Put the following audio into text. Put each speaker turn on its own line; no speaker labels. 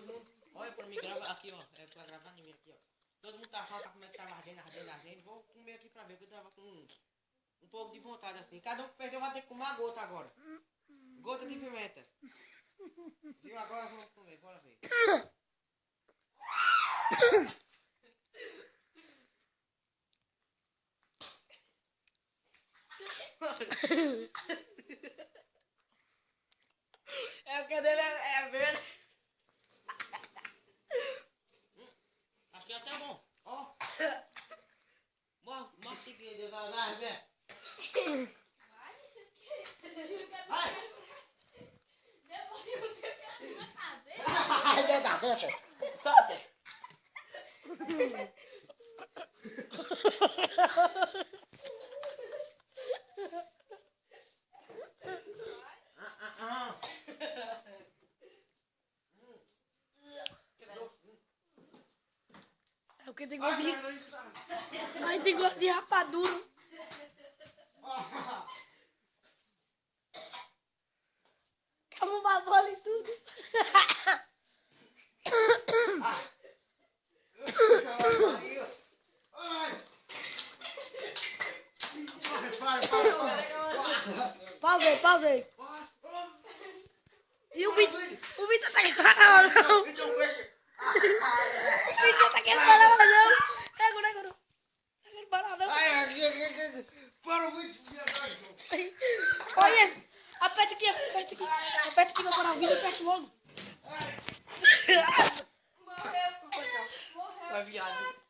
todo mundo. Olha pra mim, grava aqui, ó. É pra gravar em mim aqui, ó. Todo mundo tá falando como é que tava ardendo, ardendo, ardendo. Vou comer aqui pra ver, que eu tava com um, um pouco de vontade assim. Cada um que perdeu vai ter que comer uma gota agora. Gota de pimenta. Viu? Agora vamos comer, bora ver. É porque dele é, é verde. Que é até bom. Ó. Mostra, mostra aqui, Deus vai lá, vê. Vai. Deixa, deixa. Solta.
É porque tem gosto de.
Ai,
tem gosto de rapadura.
Ah.
Calma uma bola e tudo. Aí.
Para.
E o Vitor. O Vitor tá
aqui. Para o vídeo, viado.
Olha, aperta aqui, aperta aqui. Aperta aqui pra parar o vídeo, aperta logo.
Vai, viado.